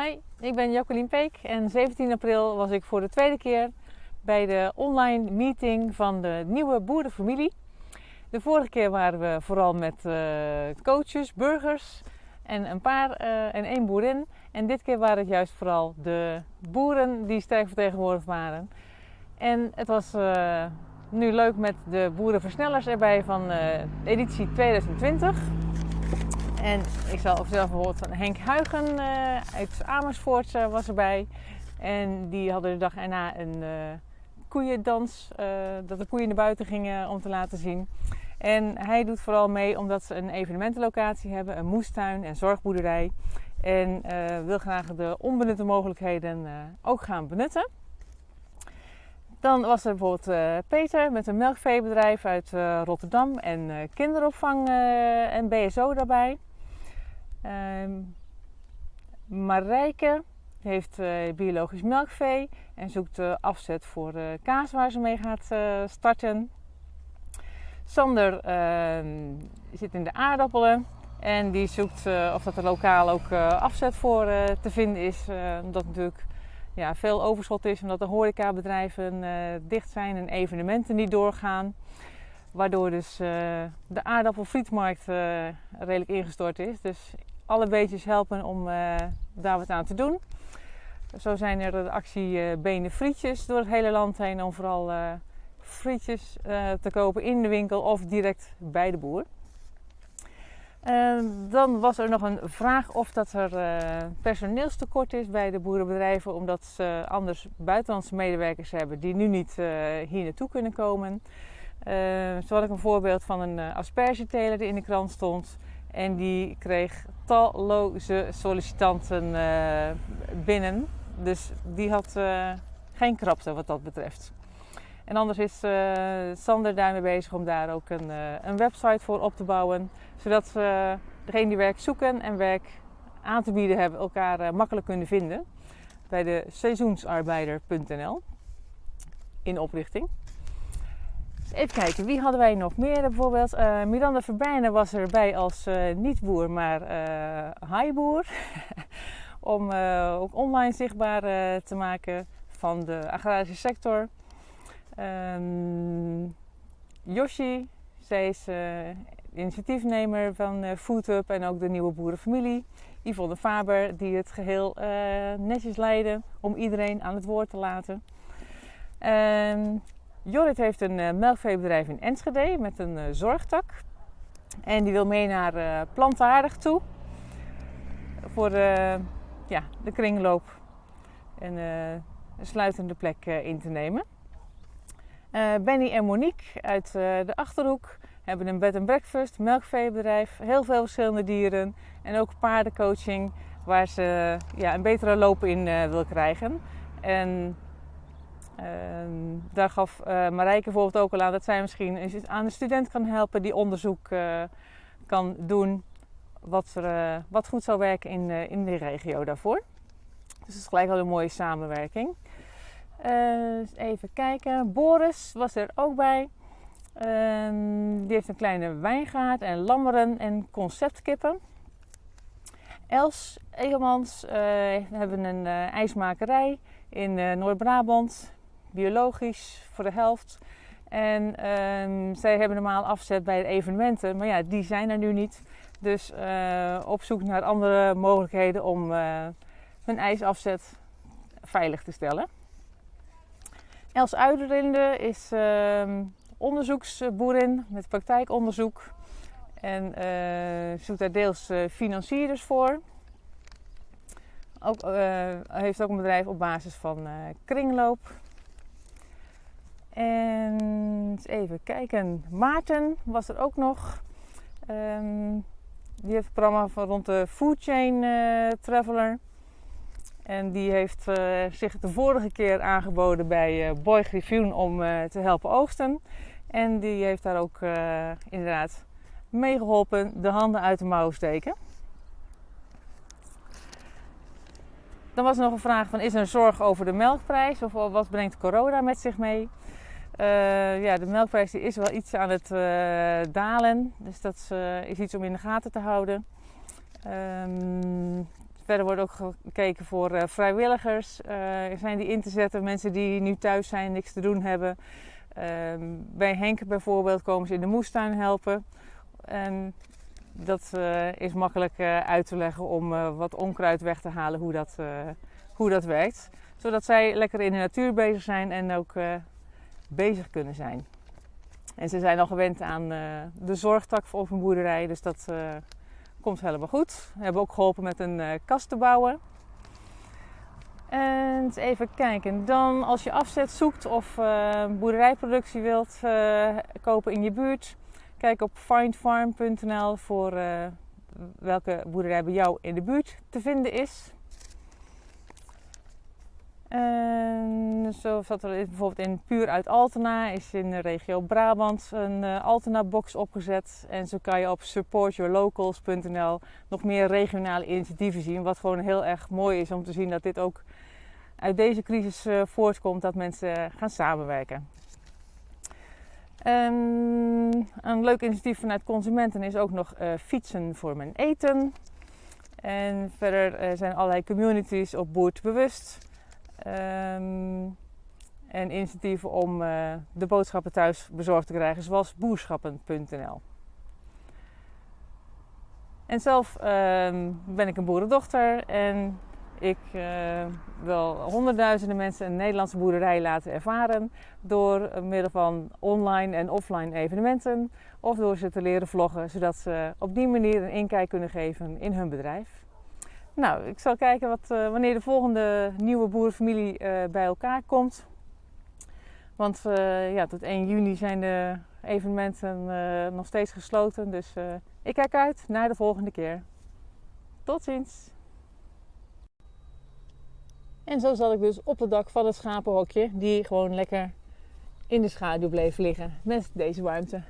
Hi, ik ben Jacqueline Peek en 17 april was ik voor de tweede keer bij de online meeting van de nieuwe boerenfamilie. De vorige keer waren we vooral met uh, coaches, burgers en een paar uh, en één boerin. En dit keer waren het juist vooral de boeren die sterk vertegenwoordigd waren. En het was uh, nu leuk met de boerenversnellers erbij van editie 2020. En ik zal zelf bijvoorbeeld van Henk Huigen uh, uit Amersfoort uh, was erbij. En die hadden de dag erna een uh, koeiendans, dat de koeien naar buiten gingen om te laten zien. En hij doet vooral mee omdat ze een evenementenlocatie hebben, een moestuin en zorgboerderij. En wil graag de onbenutte mogelijkheden ook gaan benutten. Dan was er bijvoorbeeld Peter met een melkveebedrijf uit Rotterdam en kinderopvang en BSO daarbij. Um, Marijke heeft uh, biologisch melkvee en zoekt afzet voor uh, kaas waar ze mee gaat starten. Sander ehm, zit in de aardappelen en die zoekt of dat er lokaal ook afzet voor te vinden is. omdat natuurlijk ja, veel overschot is, omdat de horecabedrijven dicht zijn en evenementen niet doorgaan. Waardoor dus de aardappelfrietmarkt redelijk ingestort is. Dus alle beetjes helpen om uh, daar wat aan te doen. Zo zijn er de actie uh, Benen Frietjes door het hele land heen om vooral uh, frietjes te kopen in de winkel of direct bij de boer. dan was er nog een vraag of dat er personeelstekort is bij de boerenbedrijven, omdat ze anders buitenlandse medewerkers hebben die nu niet hier naartoe kunnen komen. zo had ik een voorbeeld van een aspergeteler die in de krant stond. En die kreeg talloze sollicitanten uh, binnen. Dus die had uh, geen krapte wat dat betreft. En anders is uh, Sander daarmee bezig om daar ook een, een, website voor op te bouwen. Zodat degene die werk zoeken en werk aan te bieden hebben elkaar makkelijk kunnen vinden. Bij de seizoensarbeider.nl in oprichting. Even kijken, wie hadden wij nog meer? Bijvoorbeeld uh, Miranda Verbijnen was erbij als uh, niet-boer, maar uh, highboer. Om ook online zichtbaar te maken van de agrarische sector. Um, Yoshi, zij is initiatiefnemer van Food Up en ook de nieuwe boerenfamilie. Yvonne Faber, die het geheel netjes leidde om iedereen aan het woord te laten. Um, Jorrit heeft een uh, melkveebedrijf in Enschede met een uh, zorgtak. En die wil mee naar uh, plantaardig toe. Voor ja, de kringloop en een sluitende plek in te nemen. Benny en Monique uit de Achterhoek hebben een bed and breakfast, melkveebedrijf, heel veel verschillende dieren en ook paardencoaching waar ze ja, een betere loop in wil krijgen. En Ehm, daar gaf uh, Marijke bijvoorbeeld ook al aan dat zij misschien aan de student kan helpen die onderzoek uh, kan doen wat, er, uh, wat goed zou werken in, in de regio daarvoor. Dus dat is gelijk al een mooie samenwerking. even kijken. Boris was er ook bij. Ehm, die heeft een kleine wijngaard en lammeren en conceptkippen. Els Egelmans hebben een ijsmakerij in Noord-Brabant biologisch voor de helft. En ehm, zij hebben normaal afzet bij evenementen, maar ja, die zijn er nu niet. Dus uh, op zoek naar andere mogelijkheden om uh, hun ijsafzet veilig te stellen. Els Uiderinde is uh, onderzoeksboerin met praktijkonderzoek en uh, zoekt daar deels financierders voor. Ook, heeft ook een bedrijf op basis van kringloop. En even kijken. Maarten was er ook nog. Um, die heeft het programma van rond de Food Chain uh, Traveler. En die heeft uh, zich de vorige keer aangeboden bij uh, Boy Griffioen om te helpen oogsten. En die heeft daar ook inderdaad meegeholpen de handen uit de mouw steken. Dan was er nog een vraag van is er een zorg over de melkprijs of wat brengt corona met zich mee? Uh, ja, de melkprijs die is wel iets aan het uh, dalen. Dus dat uh, is iets om in de gaten te houden. Um, verder wordt ook gekeken voor vrijwilligers. zijn die in te zetten, mensen die nu thuis zijn, niks te doen hebben. Ehm, bij Henk bijvoorbeeld komen ze in de moestuin helpen. En dat is makkelijk uit te leggen om wat onkruid weg te halen, hoe dat, hoe dat werkt. Zodat zij lekker in de natuur bezig zijn en ook bezig kunnen zijn. En ze zijn al gewend aan uh, de zorgtak op een boerderij, dus dat uh, komt helemaal goed. We hebben ook geholpen met een uh, kast te bouwen. En even kijken, dan als je afzet zoekt of boerderijproductie wilt kopen in je buurt, kijk op findfarm.nl voor welke boerderij bij jou in de buurt te vinden is. En zoals dat er bijvoorbeeld in Puur uit Altena is in de regio Brabant een uh, Altena-box opgezet. En zo kan je op supportyourlocals.nl nog meer regionale initiatieven zien. Wat gewoon heel erg mooi is om te zien dat dit ook uit deze crisis uh, voortkomt, dat mensen gaan samenwerken. En een leuk initiatief vanuit consumenten is ook nog uh, fietsen voor mijn eten. En verder zijn allerlei communities op boertbewust. Um, en initiatieven om uh, de boodschappen thuis bezorgd te krijgen, zoals boerschappen.nl. En zelf uh, ben ik een boerendochter en ik uh, wil honderdduizenden mensen een Nederlandse boerderij laten ervaren door middel van online en offline evenementen of door ze te leren vloggen, zodat ze op die manier een inkijk kunnen geven in hun bedrijf. Nou, ik zal kijken wat, uh, wanneer de volgende nieuwe boerenfamilie uh, bij elkaar komt. Want uh, ja, tot 1 juni zijn de evenementen nog steeds gesloten. Dus ik kijk uit naar de volgende keer. Tot ziens! En zo zat ik dus op het dak van het schapenhokje, die gewoon lekker in de schaduw bleef liggen met deze warmte.